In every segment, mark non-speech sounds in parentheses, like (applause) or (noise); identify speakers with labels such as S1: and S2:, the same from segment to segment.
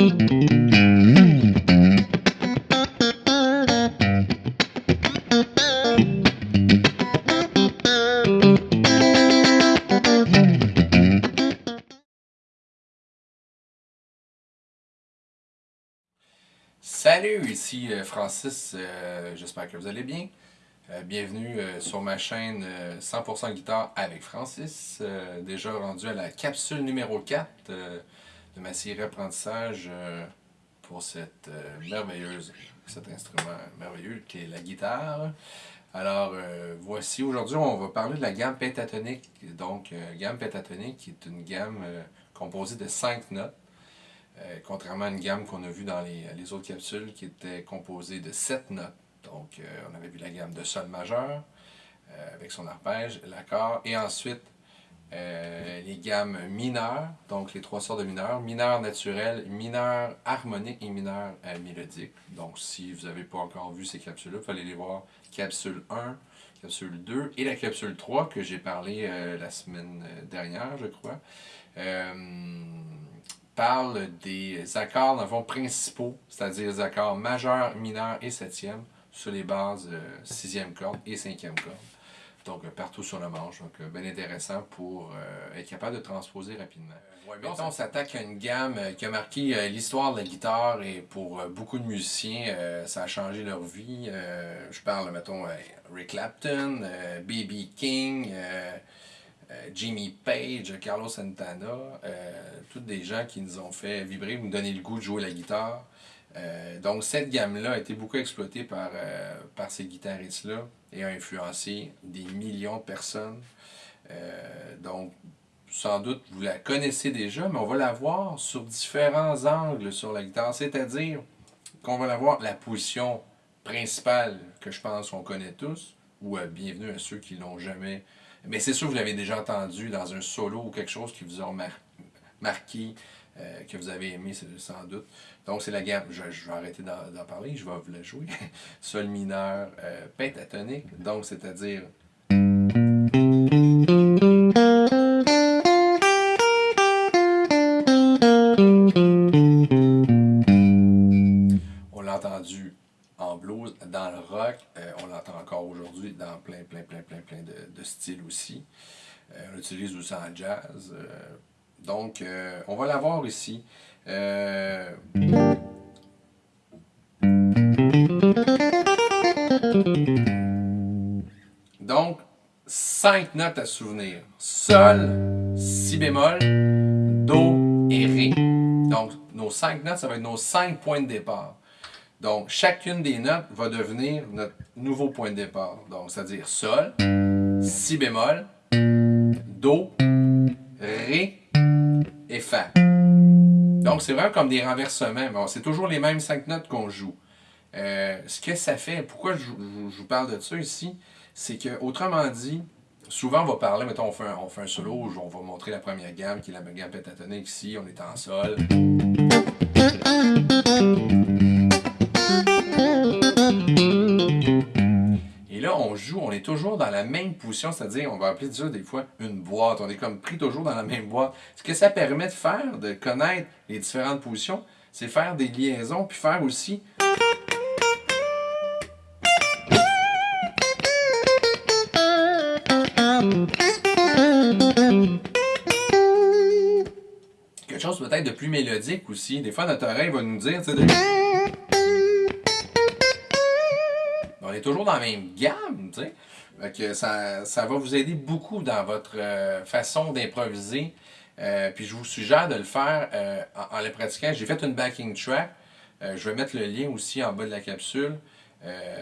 S1: Salut, ici euh, Francis, euh, j'espère que vous allez bien. Euh, bienvenue sur ma chaîne 100% guitare avec Francis, déjà rendu à la capsule numéro 4 de ma série apprentissage pour cette merveilleuse, cet instrument merveilleux qui est la guitare. Alors voici, aujourd'hui on va parler de la gamme pentatonique, donc gamme pentatonique qui est une gamme composée de 5 notes. Euh, contrairement à une gamme qu'on a vue dans les, autres capsules qui était composée de 7 notes. Donc, euh, on avait vu la gamme de sol majeur euh, avec son arpège, l'accord, et ensuite les gammes mineures, donc les trois sortes de mineurs, mineur naturel, mineur harmonique et mineur mélodique. Donc, si vous n'avez pas encore vu ces capsules-là, il fallait les voir capsule 1, capsule 2 et la capsule 3 que j'ai parlé la semaine dernière, je crois parle des accords, dans le principaux, c'est-à-dire les accords majeurs, mineurs et septième, sur les bases euh, sixième corde et cinquième corde. Donc, euh, partout sur le manche. Donc, euh, bien intéressant pour être capable de transposer rapidement. maintenant, on s'attaque à une gamme qui a marqué l'histoire de la guitare et pour beaucoup de musiciens, ça a changé leur vie. je parle, mettons, Rick Clapton, B.B. King, euh, Jimmy Page, Carlos Santana, euh, tous des gens qui nous ont fait vibrer, nous donner le goût de jouer la guitare. Euh, donc cette gamme-là a été beaucoup exploitée par, par ces guitaristes-là et a influencé des millions de personnes. donc sans doute vous la connaissez déjà, mais on va la voir sur différents angles sur la guitare, c'est-à-dire qu'on va la voir la position principale que je pense qu'on connaît tous, ou bienvenue à ceux qui l'ont jamais mais c'est sûr que vous l'avez déjà entendu dans un solo ou quelque chose qui vous a marqué, euh, que vous avez aimé sans doute. Donc c'est la gamme, je, vais arrêter d'en parler, je vais vous la jouer. (laughs) Sol mineur euh, pentatonique, donc c'est-à-dire... On l'a entendu en blues, dans le rock, euh, on l'entend encore aujourd'hui dans plein, plein, plein, plein, plein de, styles aussi. On l'utilise aussi en jazz. Euh. donc, on va l'avoir ici. Donc, cinq notes à souvenir. Sol, si bémol, do et ré. Donc, nos cinq notes, ça va être nos cinq points de départ. Donc, chacune des notes va devenir notre nouveau point de départ. Donc, c'est-à-dire Sol, Si bémol, Do, C'est vraiment comme des renversements. Bon, c'est toujours les mêmes cinq notes qu'on joue. Euh, ce que ça fait, pourquoi je, vous parle de ça ici, c'est que, autrement dit, souvent on va parler, mettons, on fait un, on fait un solo, on va montrer la première gamme, qui est la gamme pentatonique ici, on est en Sol. On est toujours dans la même position, c'est-à-dire, on va appeler ça des fois une boîte. On est comme pris toujours dans la même boîte. Ce que ça permet de faire, de connaître les différentes positions, c'est faire des liaisons, puis faire aussi... Quelque chose peut-être de plus mélodique aussi. Des fois, notre oreille va nous dire, toujours dans la même gamme, tu sais. ça, ça va vous aider beaucoup dans votre euh, façon d'improviser. Euh, puis je vous suggère de le faire euh, en, le pratiquant. J'ai fait une backing track. je vais mettre le lien aussi en bas de la capsule.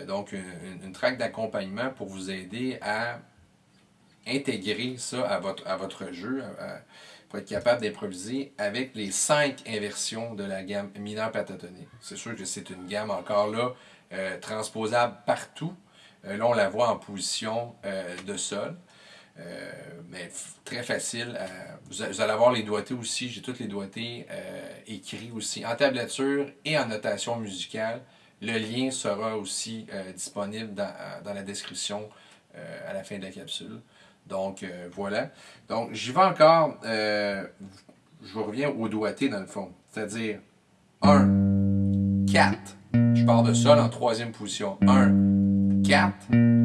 S1: donc une, track d'accompagnement pour vous aider à intégrer ça à votre, à votre jeu, pour être capable d'improviser avec les cinq inversions de la gamme mineure pentatonique. C'est sûr que c'est une gamme encore là euh, transposable partout. Euh, là, on la voit en position euh, de sol. mais très facile. vous, allez avoir les doigtés aussi. J'ai toutes les doigtés écrits aussi en tablature et en notation musicale. Le lien sera aussi disponible dans, dans, la description à la fin de la capsule. Donc, voilà. Donc, j'y vais encore. je reviens au doigté dans le fond. C'est-à-dire 1, 4. De sol en troisième position. 1, 4,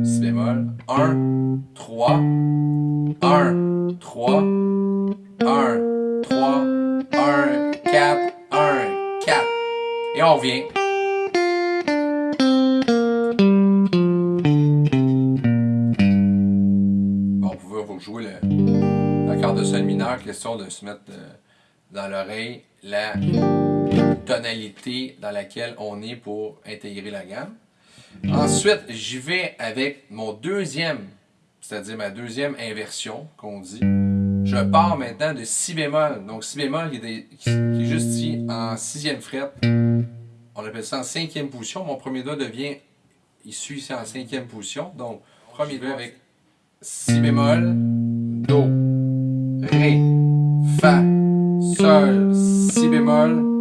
S1: si bémol, 1, 3, 1, 3, 1, 3, 1, 4, 1, 4. Et on revient. Bon, vous pouvez vous jouer l'accord de sol mineur, question de se mettre euh, dans l'oreille la tonalité dans laquelle on est pour intégrer la gamme. Ensuite, j'y vais avec mon deuxième, c'est-à-dire ma deuxième inversion qu'on dit. Je pars maintenant de si bémol. Donc si bémol qui est, juste ici en sixième fret. On appelle ça en cinquième position. Mon premier doigt devient issu ici en cinquième position. Donc premier doigt avec si bémol, do, ré, fa, sol, si bémol,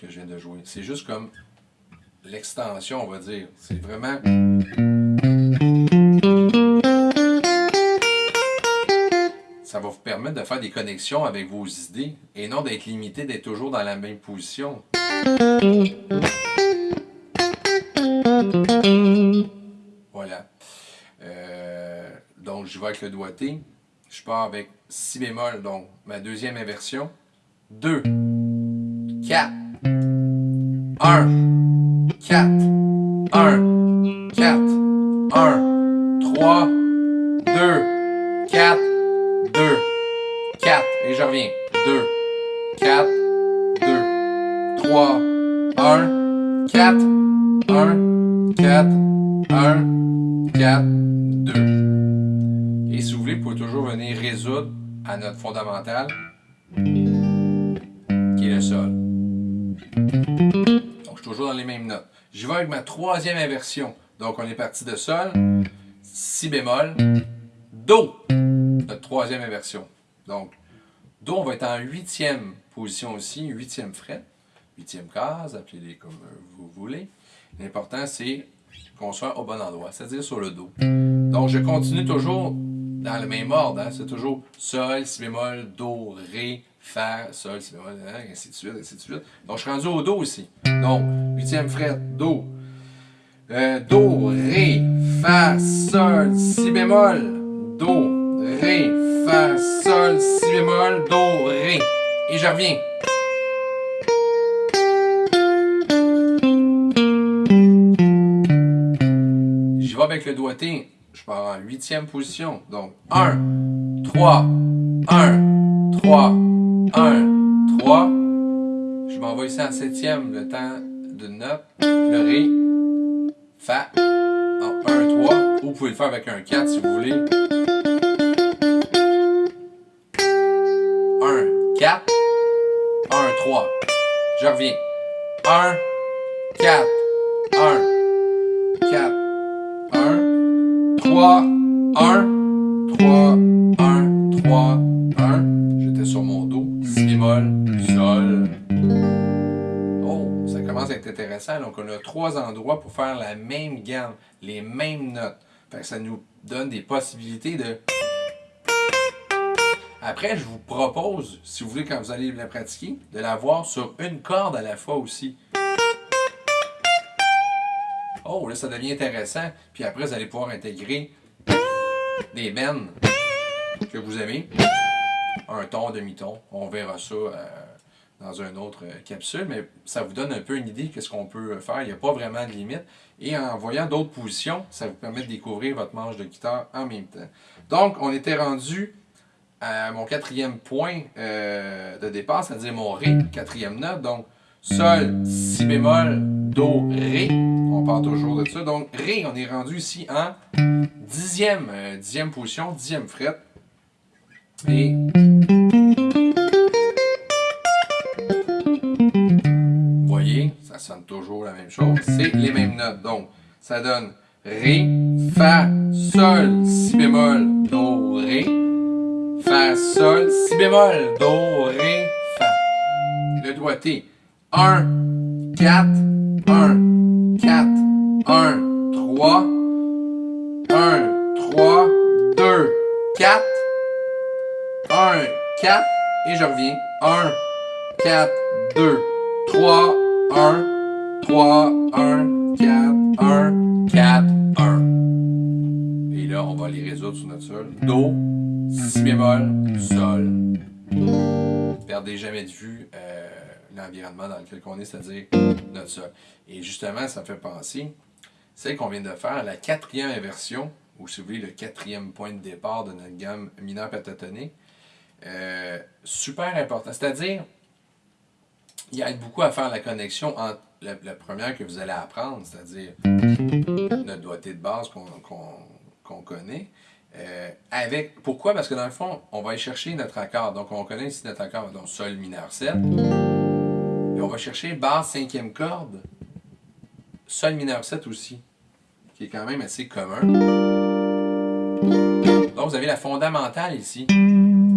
S1: que je viens de jouer. C'est juste comme l'extension, on va dire. C'est vraiment... Ça va vous permettre de faire des connexions avec vos idées et non d'être limité, d'être toujours dans la même position. Voilà. Euh, donc, je vais avec le doigté. Je pars avec si bémol, donc ma deuxième inversion. 2. 4, 1, 4, 1, 3, 2, 4, 1, 2, 4, et je reviens, 2, 4, 2, 3, 1, 4, 1, 4, 1, 4, 2. Et si vous voulez, vous pouvez toujours venir résoudre à notre fondamental, qui est le sol. Donc, je suis toujours dans les mêmes notes. Je vais avec ma troisième inversion. Donc, on est parti de Sol, Si bémol, Do, notre troisième inversion. Donc, Do, on va être en huitième position aussi, huitième fret, huitième case, appelez-les comme vous voulez. L'important, c'est qu'on soit au bon endroit, c'est-à-dire sur le Do. Donc, je continue toujours dans le même ordre. Hein. C'est toujours Sol, Si bémol, Do, Ré, Fa, Sol, Si bémol, hein, ainsi de suite, ainsi de suite. Donc, je suis rendu au Do aussi. Donc, huitième fret, Do. Euh, do, Ré, Fa, Sol, Si bémol, Do, Ré, Fa, Sol, Si bémol, Do, Ré. Et je reviens. Je vais avec le doigté je pars en huitième position. Donc, 1, 3, 1, 3, 1, 3. Je m'envoie ici en septième, le temps de note, le Ré, Fa, en 1, 3. Ou vous pouvez le faire avec un 4 si vous voulez. 1, 4, 1, 3. Je reviens. 1, 4, 1, 4, 3, 1, 3, 1, 3, 1. Bémol, sol. Oh, ça commence à être intéressant. Donc, on a trois endroits pour faire la même gamme, les mêmes notes. Fait que ça nous donne des possibilités de... Après, je vous propose, si vous voulez, quand vous allez la pratiquer, de l'avoir sur une corde à la fois aussi. Oh, là, ça devient intéressant. Puis après, vous allez pouvoir intégrer des bennes que vous aimez. Un ton, demi-ton. On verra ça euh, dans une autre euh, capsule, mais ça vous donne un peu une idée de ce qu'on peut faire. Il n'y a pas vraiment de limite. Et en voyant d'autres positions, ça vous permet de découvrir votre manche de guitare en même temps. Donc, on était rendu à mon quatrième point euh, de départ, c'est-à-dire mon Ré, quatrième note. Donc, Sol, Si bémol, Do, Ré. On part toujours de ça. Donc, Ré, on est rendu ici en dixième, euh, dixième position, dixième fret. Et... Vous voyez, ça sonne toujours la même chose. C'est les mêmes notes. Donc, ça donne Ré, Fa, Sol, Si bémol, Do, Ré. Fa, Sol, Si bémol, Do, Ré, Fa. Le doigté. 1, 4, 1, 4, 1, 3, 1, 3, 2, 4, 1, 4, et je reviens. 1, 4, 2, 3, 1, 3, 1, 4, 1, 4, 1. Et là, on va les résoudre sur notre sol. Do, si bémol, sol. Perdez jamais de vue euh, l'environnement dans lequel on est, c'est-à-dire notre sol. Et justement, ça me fait penser, celle qu'on vient de faire, la quatrième inversion, ou si vous voulez, le quatrième point de départ de notre gamme mineure pentatonique, euh, super important. C'est-à-dire, il y a beaucoup à faire la connexion entre la, première que vous allez apprendre, c'est-à-dire notre doigté de base qu'on connaît, euh, avec, pourquoi? Parce que dans le fond, on va aller chercher notre accord. Donc, on connaît ici notre accord, donc Sol mineur 7. Et on va chercher basse cinquième corde, Sol mineur 7 aussi, qui est quand même assez commun. Donc, vous avez la fondamentale ici,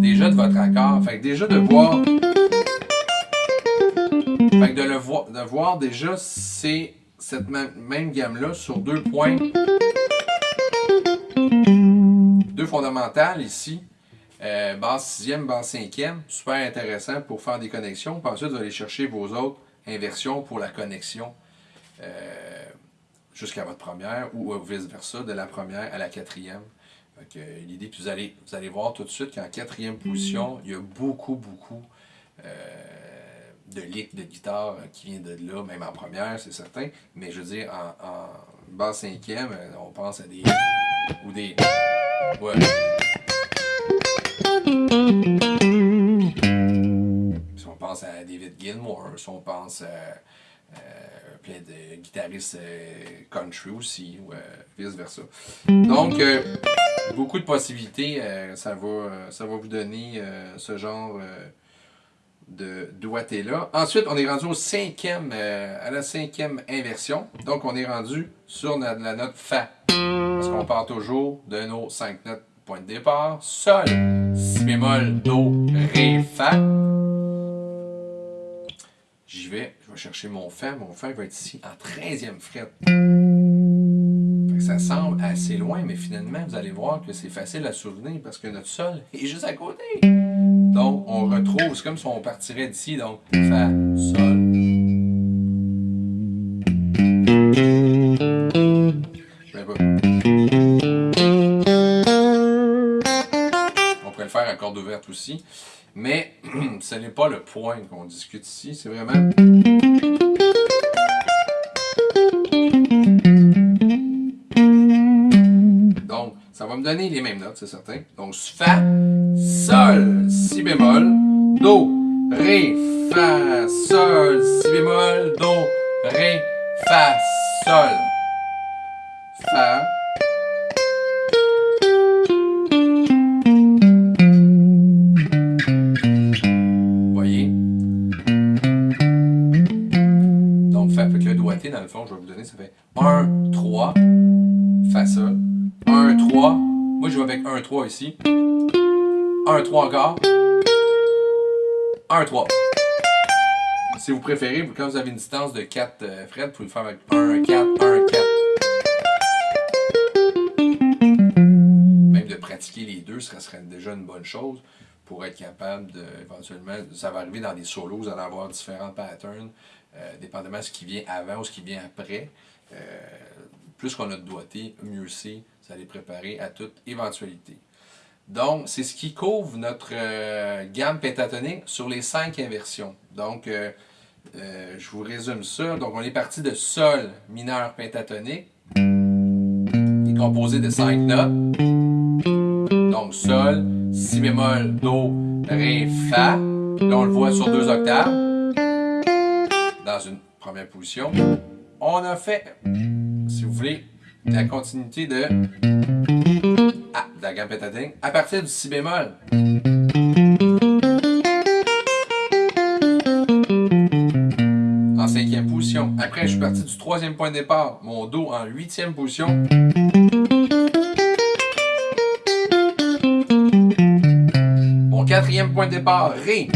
S1: déjà de votre accord. Fait que déjà de voir... Fait de le de voir déjà, c'est cette même gamme-là sur deux points deux fondamentales ici. Euh, base sixième, base cinquième. Super intéressant pour faire des connexions. Puis ensuite, vous allez chercher vos autres inversions pour la connexion euh, jusqu'à votre première ou vice-versa, de la première à la quatrième. L'idée, vous allez, vous allez voir tout de suite qu'en quatrième position, il y a beaucoup, beaucoup euh, de lick de guitare qui vient de là, même en première, c'est certain. Mais je veux dire, en, base cinquième, on pense à des... ou des... Si on pense à David Gilmour, si on pense à euh, plein de guitaristes euh, country aussi, ou euh, vice-versa. Donc, beaucoup de possibilités, ça, va, ça va vous donner ce genre de doigté-là. Ensuite, on est rendu au cinquième, à la cinquième inversion. Donc, on est rendu sur la note Fa. Parce qu'on part toujours de nos cinq notes point de départ. Sol, Si bémol, Do, Ré, Fa. J'y vais, je vais chercher mon Fa. Mon Fa va être ici en 13e fret. ça semble assez loin, mais finalement, vous allez voir que c'est facile à souvenir parce que notre Sol (laughs) est juste à côté. Donc, on retrouve, c'est comme si on partirait d'ici, donc Fa, Sol. corde ouverte aussi. Mais (clears throat) ce n'est pas le point qu'on discute ici, c'est vraiment... va me donner les mêmes notes, c'est certain. Donc, Fa, Sol, Si bémol, Do, Ré, Fa, Sol, Si bémol, Do, Ré, Fa, Sol. 1, 3 ici, 1, 3 encore, 1, 3. Si vous préférez, quand vous avez une distance de 4 euh, vous pouvez le faire avec 1, 4, 1, 4. Même de pratiquer les deux, ce serait déjà une bonne chose pour être capable de, éventuellement, ça va arriver dans des solos, vous allez avoir différents patterns, euh, dépendamment de ce qui vient avant ou ce qui vient après. Euh, plus qu'on a de doigté, mieux c'est, ça les préparer à toute éventualité. Donc, c'est ce qui couvre notre euh, gamme pentatonique sur les cinq inversions. Donc, je vous résume ça. Donc, on est parti de Sol mineur pentatonique, qui est composé de cinq notes. Donc, Sol, Si bémol, Do, Ré, Fa. Là, on le voit sur deux octaves dans une première position. On a fait, si vous voulez, la continuité de, ah, de la gamme pentatonique à partir du si bémol. En cinquième position. Après, je suis parti du troisième point de départ, mon Do en huitième position. Mon quatrième point de départ, Ré.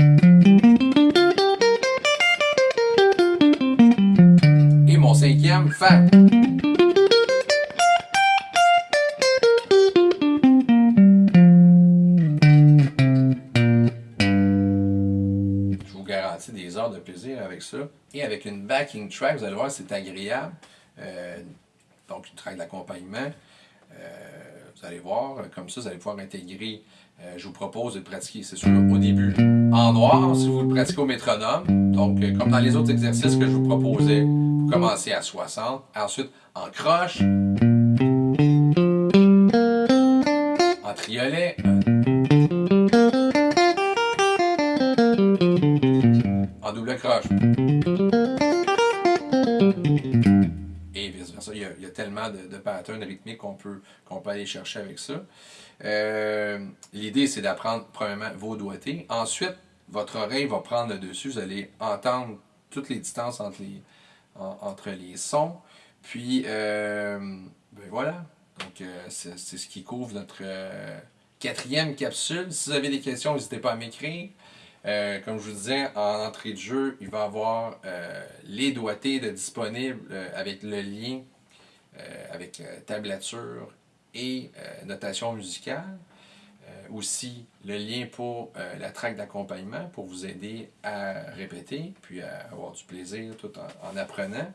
S1: Fa. De plaisir avec ça. Et avec une backing track, vous allez voir, c'est agréable. Euh, donc, une track d'accompagnement. Euh, vous allez voir, comme ça, vous allez pouvoir intégrer. euh, je vous propose de pratiquer, c'est sûr, au début en noir, si vous le pratiquez au métronome. Donc, euh, comme dans les autres exercices que je vous proposais, vous commencez à 60. Ensuite, en croche. En triolet. Patterns rythmiques qu'on peut, qu'on peut aller chercher avec ça. Euh, L'idée, c'est d'apprendre, premièrement, vos doigtés. Ensuite, votre oreille va prendre le dessus. Vous allez entendre toutes les distances entre les, en- entre les sons. Puis, euh, ben voilà. Donc, euh, c'est ce qui couvre notre quatrième capsule. Si vous avez des questions, n'hésitez pas à m'écrire. Comme je vous disais, en entrée de jeu, il va y avoir les doigtés de disponibles avec le lien, avec euh, tablature et euh, notation musicale. Euh, aussi, le lien pour euh, la traque d'accompagnement pour vous aider à répéter, puis à avoir du plaisir tout en, en apprenant.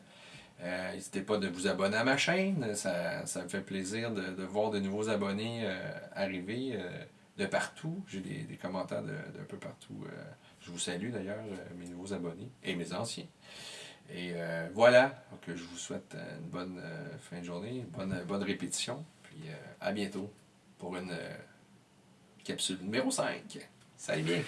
S1: Euh, N'hésitez pas de vous abonner à ma chaîne, ça, me fait plaisir de, de voir de nouveaux abonnés euh, arriver euh, de partout. J'ai des, commentaires de- d'un peu partout. euh, je vous salue d'ailleurs, euh, mes nouveaux abonnés et mes anciens. Et euh, voilà, donc je vous souhaite euh, une bonne euh, fin de journée, bonne, bonne répétition. Puis à bientôt pour une capsule numéro 5. Salut bien!